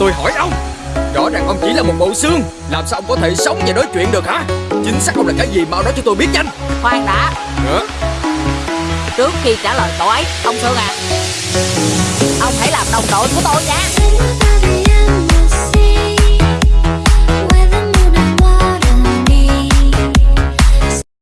Tôi hỏi ông. Rõ ràng ông chỉ là một bộ xương. Làm sao ông có thể sống và nói chuyện được hả? Chính xác ông là cái gì mau nói cho tôi biết nhanh. Khoan đã. Hả? Trước khi trả lời cậu ấy Ông Sương à. Ông hãy làm đồng đội của tôi nha.